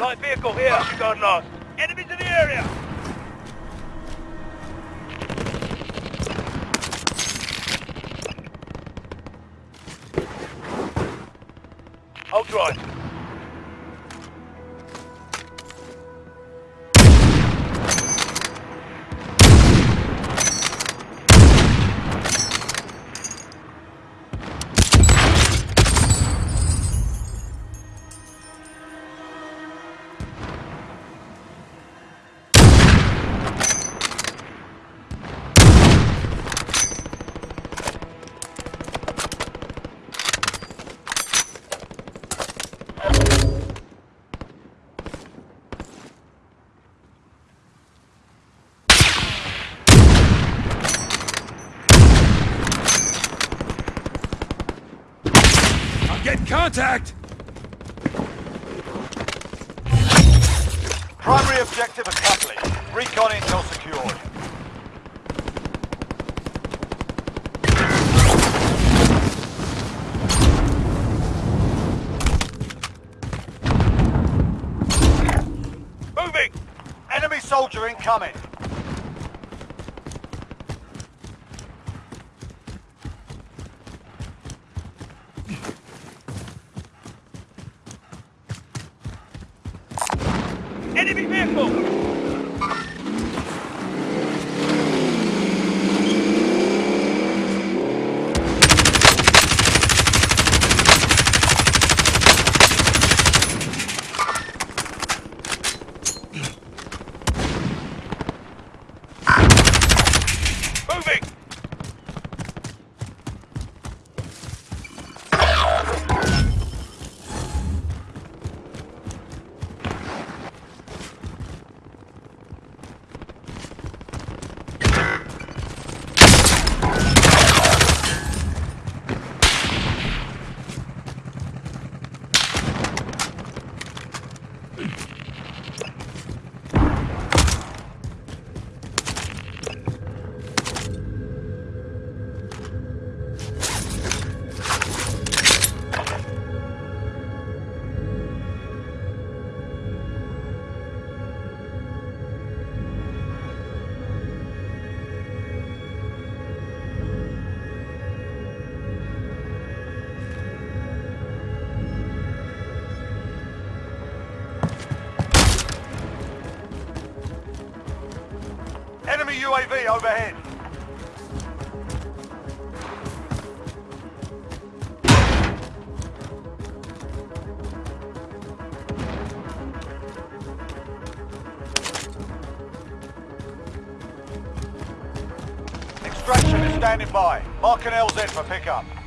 Light vehicle here. Gone lost. Enemies in the area. Contact! Primary objective accomplished. Recon intel secured. Moving. Enemy soldier incoming. Enemy vehicle. Moving. UAV overhead. Extraction is standing by. Mark an LZ for pickup.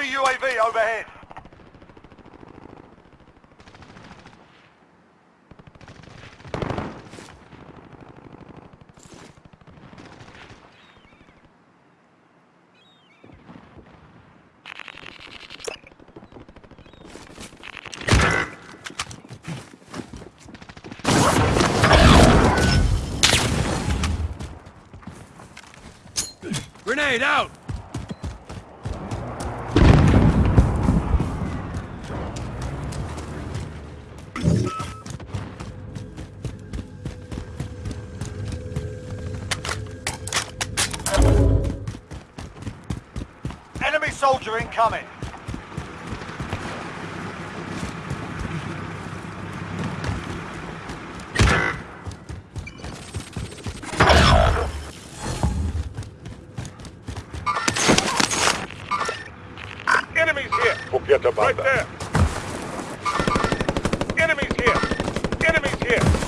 Enemy UAV overhead. Soldier incoming. Enemies here. Forget about Right that. there. Enemies here. Enemies here.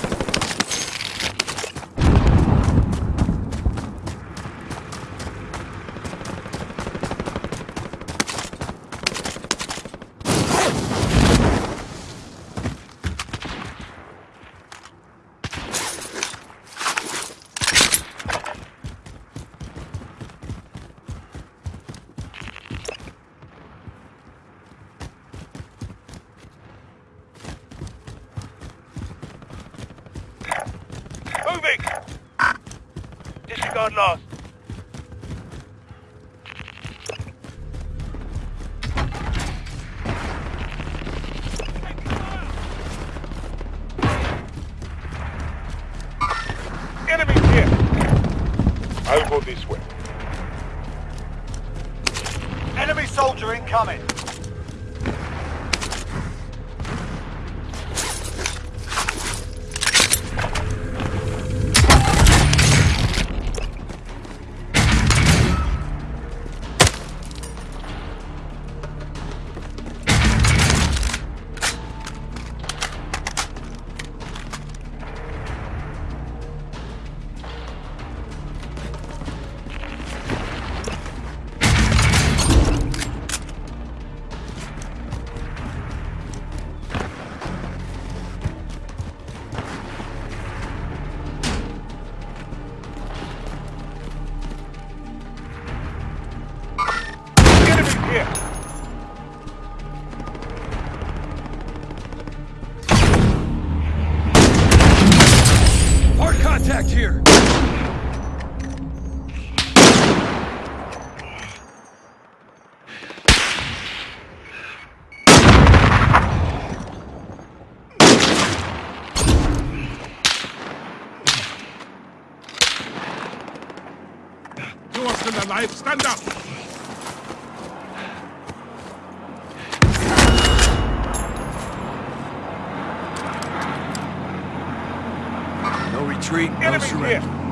Moving. Disregard last. Alive. Stand up. No retreat, no surrender. here.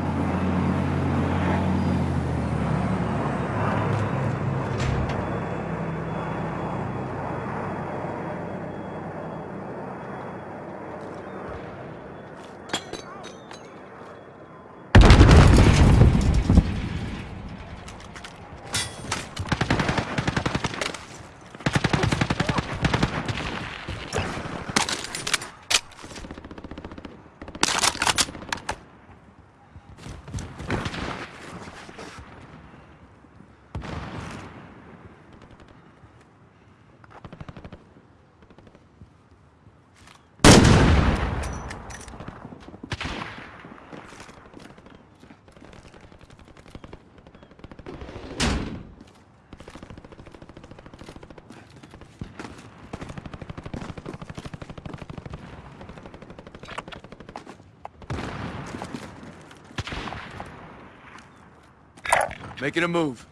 Making a move.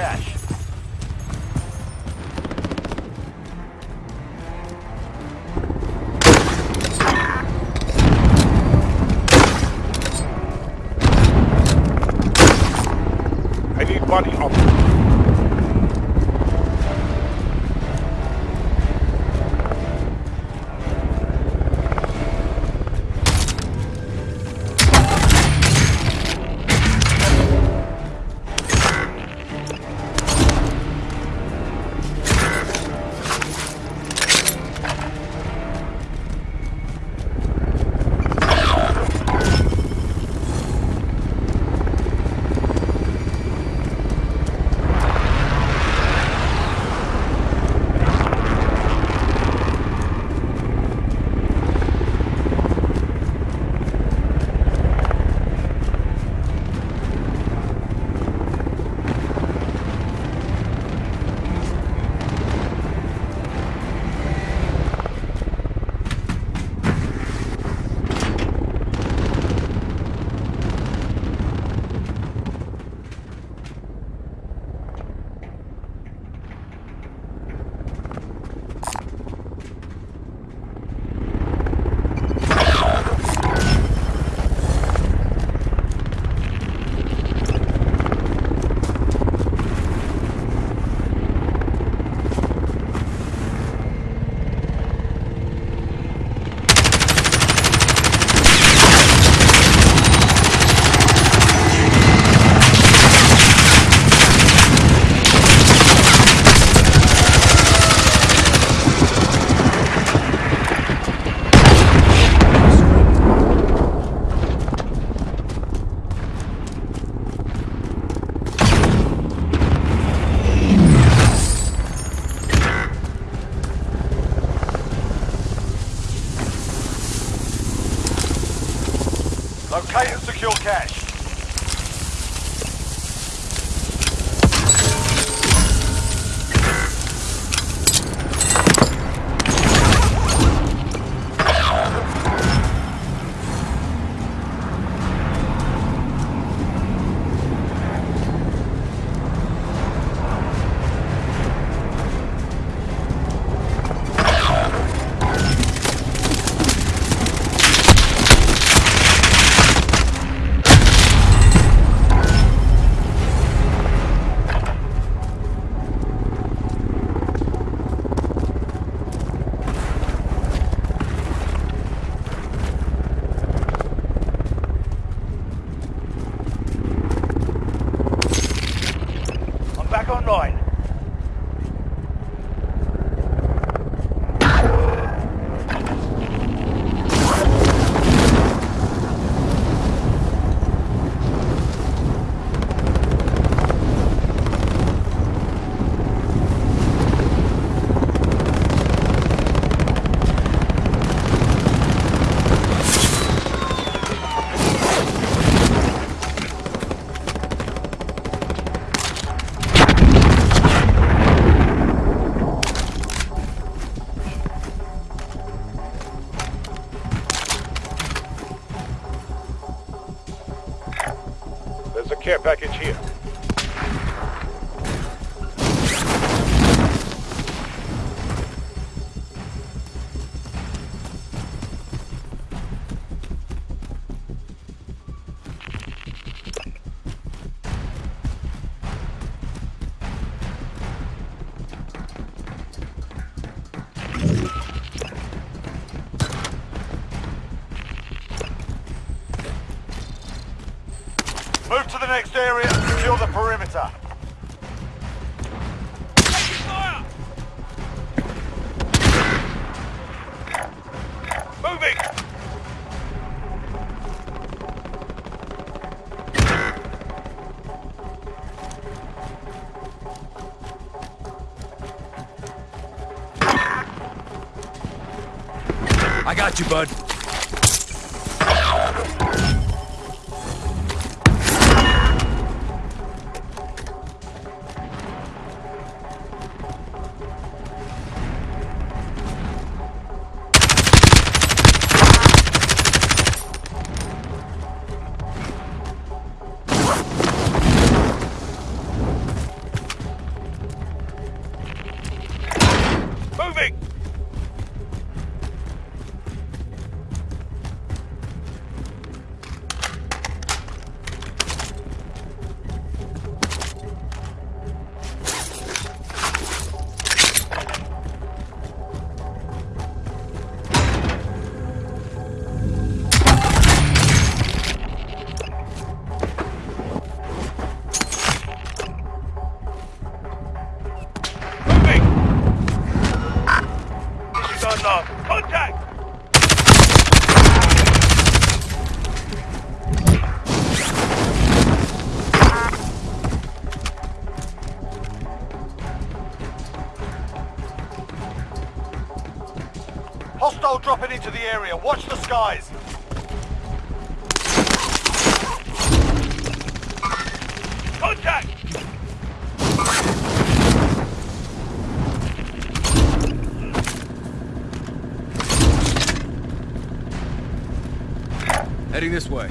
Cache. I need body Locate and secure cache. Care package here. Area and secure the perimeter. Moving! I got you, bud. Hostile dropping into the area. Watch the skies. Contact! Heading this way.